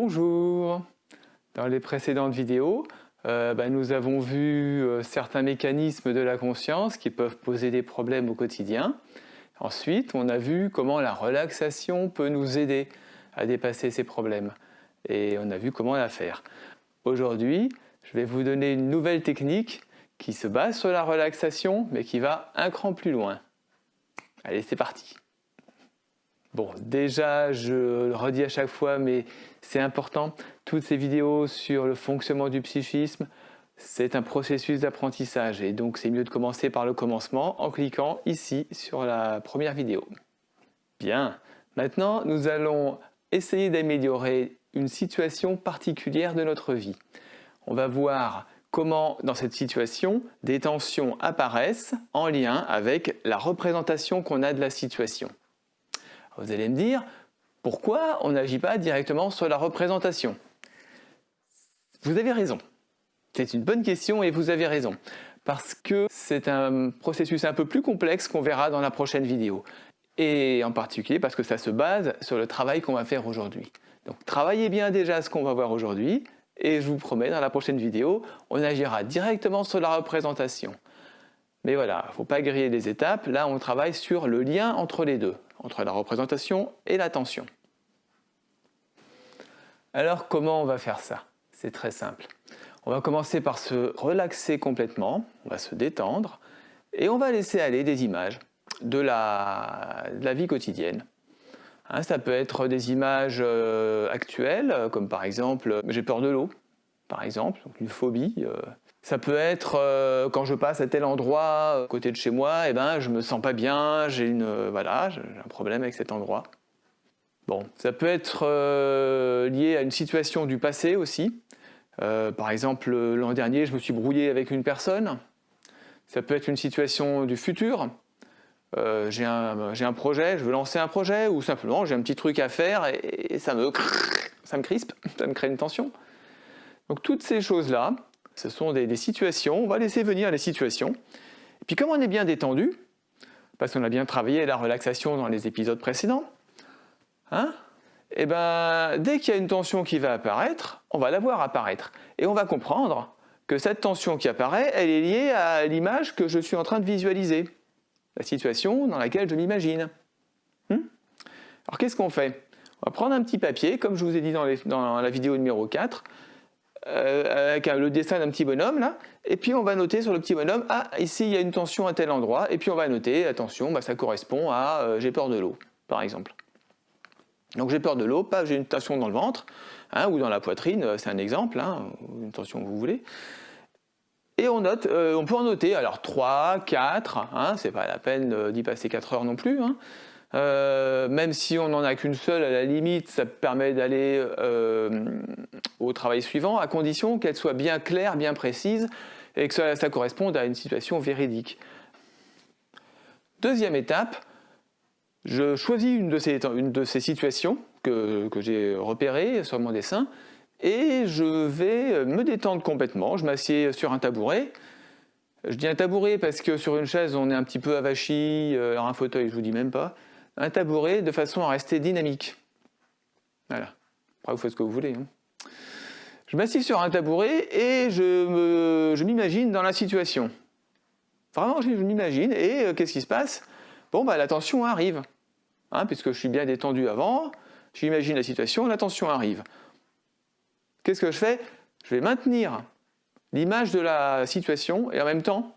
Bonjour Dans les précédentes vidéos, euh, bah, nous avons vu euh, certains mécanismes de la conscience qui peuvent poser des problèmes au quotidien. Ensuite, on a vu comment la relaxation peut nous aider à dépasser ces problèmes. Et on a vu comment la faire. Aujourd'hui, je vais vous donner une nouvelle technique qui se base sur la relaxation, mais qui va un cran plus loin. Allez, c'est parti Bon, déjà, je le redis à chaque fois, mais c'est important, toutes ces vidéos sur le fonctionnement du psychisme, c'est un processus d'apprentissage et donc c'est mieux de commencer par le commencement en cliquant ici sur la première vidéo. Bien, maintenant nous allons essayer d'améliorer une situation particulière de notre vie. On va voir comment dans cette situation des tensions apparaissent en lien avec la représentation qu'on a de la situation. Vous allez me dire, pourquoi on n'agit pas directement sur la représentation? Vous avez raison. C'est une bonne question et vous avez raison. Parce que c'est un processus un peu plus complexe qu'on verra dans la prochaine vidéo. Et en particulier parce que ça se base sur le travail qu'on va faire aujourd'hui. Donc travaillez bien déjà ce qu'on va voir aujourd'hui et je vous promets dans la prochaine vidéo, on agira directement sur la représentation. Mais voilà, il ne faut pas griller les étapes, là on travaille sur le lien entre les deux entre la représentation et l'attention. Alors comment on va faire ça? C'est très simple. On va commencer par se relaxer complètement, on va se détendre et on va laisser aller des images de la, vie quotidienne. Hein, ça peut être des images euh, actuelles, comme par exemple j'ai peur de l'eau, par exemple, une phobie. Euh. Ça peut être euh, quand je passe à tel endroit à côté de chez moi, et eh ben, je me sens pas bien, j'ai une voilà, un problème avec cet endroit. Bon, ça peut être lié à une situation du passé aussi. par exemple, l'an dernier, je me suis brouillé avec une personne. Ça peut être une situation du futur. j'ai un, un, projet, je veux lancer un projet, ou simplement j'ai un petit truc à faire et, ça, me, ça me crispe, ça me crée une tension. Donc toutes ces choses-là, ce sont des, situations, on va laisser venir les situations. Et puis comme on est bien détendu, parce qu'on a bien travaillé la relaxation dans les épisodes précédents, hein, eh ben, dès qu'il y a une tension qui va apparaître, on va la voir apparaître. Et on va comprendre que cette tension qui apparaît, elle est liée à l'image que je suis en train de visualiser, la situation dans laquelle je m'imagine. Hmm Alors qu'est-ce qu'on fait? On va prendre un petit papier, comme je vous ai dit dans, dans la vidéo numéro 4, euh, avec le dessin d'un petit bonhomme là, et puis on va noter sur le petit bonhomme, ah ici il y a une tension à tel endroit, et puis on va noter, attention, bah, ça correspond à euh, j'ai peur de l'eau, par exemple. Donc j'ai peur de l'eau, pas j'ai une tension dans le ventre, hein, ou dans la poitrine, euh, c'est un exemple, hein, une tension que vous voulez. Et on note, on peut en noter, alors 3, 4, hein, c'est pas la peine d'y passer 4 heures non plus, hein, euh, même si on n'en a qu'une seule, à la limite, ça permet d'aller euh, au travail suivant, à condition qu'elle soit bien claire, bien précise, et que ça, corresponde à une situation véridique. Deuxième étape, je choisis une de ces, situations que, que j'ai repérées sur mon dessin, et je vais me détendre complètement. Je m'assieds sur un tabouret. Je dis un tabouret parce que sur une chaise, on est un petit peu avachi, euh, alors un fauteuil, je vous dis même pas un tabouret de façon à rester dynamique. Voilà. Après, vous faites ce que vous voulez. Hein. Je m'assieds sur un tabouret et je m'imagine dans la situation. Vraiment, je m'imagine. Et euh, qu'est-ce qui se passe? Bon, bah, la tension arrive. Hein, puisque je suis bien détendu avant, j'imagine la situation, la tension arrive. Qu'est-ce que je fais? Je vais maintenir l'image de la situation et en même temps,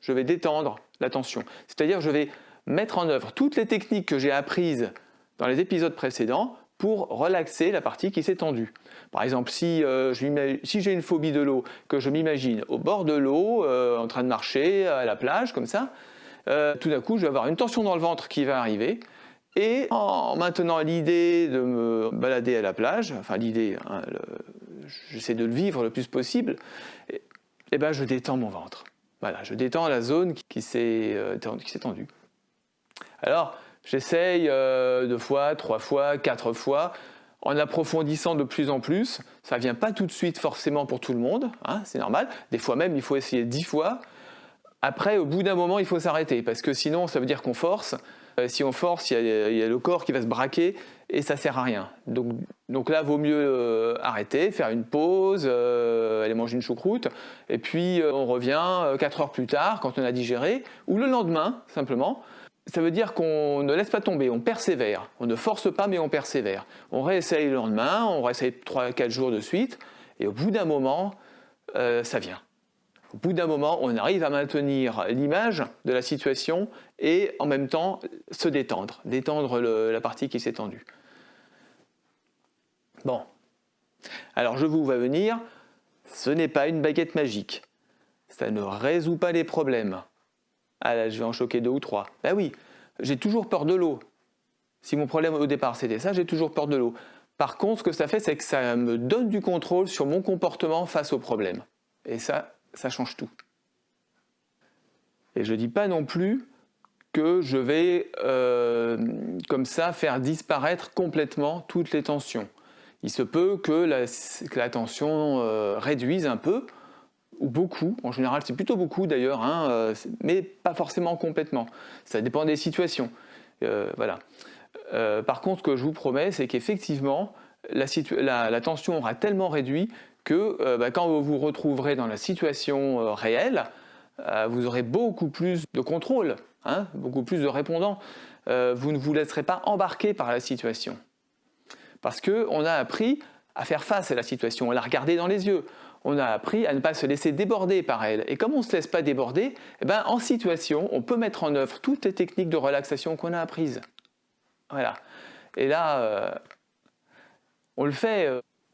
je vais détendre la tension. C'est-à-dire, je vais mettre en œuvre toutes les techniques que j'ai apprises dans les épisodes précédents pour relaxer la partie qui s'est tendue. Par exemple, si, euh, j'ai une phobie de l'eau, que je m'imagine au bord de l'eau, euh, en train de marcher à la plage, comme ça, euh, tout d'un coup, je vais avoir une tension dans le ventre qui va arriver, et en maintenant l'idée de me balader à la plage, enfin l'idée, hein, j'essaie de le vivre le plus possible, et, et ben je détends mon ventre. Voilà, je détends la zone qui s'est tendue. Alors, j'essaye euh, deux fois, trois fois, quatre fois, en approfondissant de plus en plus. Ça ne vient pas tout de suite forcément pour tout le monde, hein, c'est normal. Des fois même, il faut essayer dix fois. Après, au bout d'un moment, il faut s'arrêter, parce que sinon, ça veut dire qu'on force. Euh, si on force, il y, a, le corps qui va se braquer et ça sert à rien. Donc, donc là, vaut mieux euh, arrêter, faire une pause, aller manger une choucroute, et puis on revient 4 heures plus tard quand on a digéré, ou le lendemain, simplement. Ça veut dire qu'on ne laisse pas tomber, on persévère. On ne force pas, mais on persévère. On réessaye le lendemain, on réessaye 3-4 jours de suite, et au bout d'un moment, ça vient. Au bout d'un moment, on arrive à maintenir l'image de la situation et en même temps se détendre, détendre la partie qui s'est tendue. Bon, alors je vous vois venir, ce n'est pas une baguette magique. Ça ne résout pas les problèmes. Ah là, je vais en choquer deux ou trois. Ben oui, j'ai toujours peur de l'eau. Si mon problème au départ c'était ça, j'ai toujours peur de l'eau. Par contre, ce que ça fait, c'est que ça me donne du contrôle sur mon comportement face au problème. Et ça, ça change tout. Et je ne dis pas non plus que je vais euh, comme ça faire disparaître complètement toutes les tensions. Il se peut que la, tension euh, réduise un peu, beaucoup, en général c'est plutôt beaucoup d'ailleurs, hein, euh, mais pas forcément complètement. Ça dépend des situations. voilà. par contre, ce que je vous promets, c'est qu'effectivement, la, tension aura tellement réduit que euh, bah, quand vous vous retrouverez dans la situation euh, réelle, euh, vous aurez beaucoup plus de contrôle, hein, beaucoup plus de répondants. vous ne vous laisserez pas embarquer par la situation. Parce qu'on a appris à faire face à la situation, à la regarder dans les yeux. On a appris à ne pas se laisser déborder par elle. Et comme on ne se laisse pas déborder, eh ben, en situation, on peut mettre en œuvre toutes les techniques de relaxation qu'on a apprises. Voilà. Et là, on le fait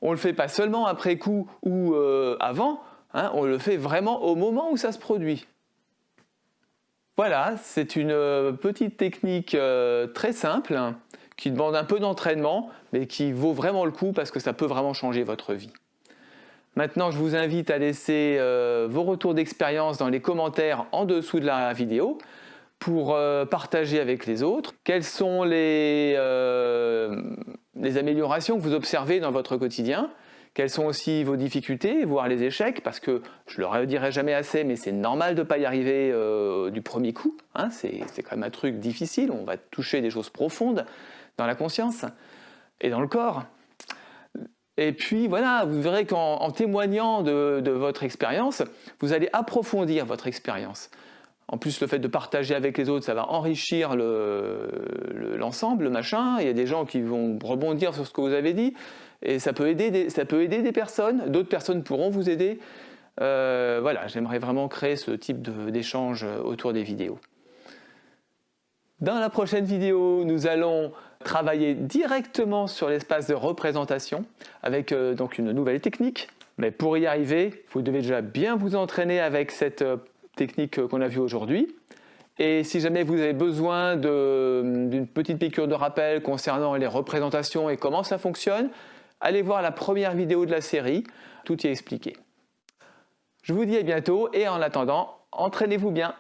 ne le fait pas seulement après coup ou euh, avant, hein, on le fait vraiment au moment où ça se produit. Voilà, c'est une euh, petite technique euh, très simple hein, qui demande un peu d'entraînement mais qui vaut vraiment le coup parce que ça peut vraiment changer votre vie. Maintenant, je vous invite à laisser vos retours d'expérience dans les commentaires en dessous de la vidéo pour partager avec les autres. Quels sont les les améliorations que vous observez dans votre quotidien, quelles sont aussi vos difficultés, voire les échecs, parce que je ne le redirai jamais assez, mais c'est normal de ne pas y arriver euh, du premier coup. Hein, c'est quand même un truc difficile, on va toucher des choses profondes dans la conscience et dans le corps. Et puis voilà, vous verrez qu'en témoignant de votre expérience, vous allez approfondir votre expérience. En plus, le fait de partager avec les autres, ça va enrichir l'ensemble, le, machin. Il y a des gens qui vont rebondir sur ce que vous avez dit. Et ça peut aider des, ça peut aider des personnes. D'autres personnes pourront vous aider. Euh, voilà, j'aimerais vraiment créer ce type d'échange autour des vidéos. Dans la prochaine vidéo, nous allons travailler directement sur l'espace de représentation avec euh, donc une nouvelle technique. Mais pour y arriver, vous devez déjà bien vous entraîner avec cette euh, technique qu'on a vue aujourd'hui. Et si jamais vous avez besoin d'une petite piqûre de rappel concernant les représentations et comment ça fonctionne, allez voir la première vidéo de la série, tout y est expliqué. Je vous dis à bientôt et en attendant, entraînez-vous bien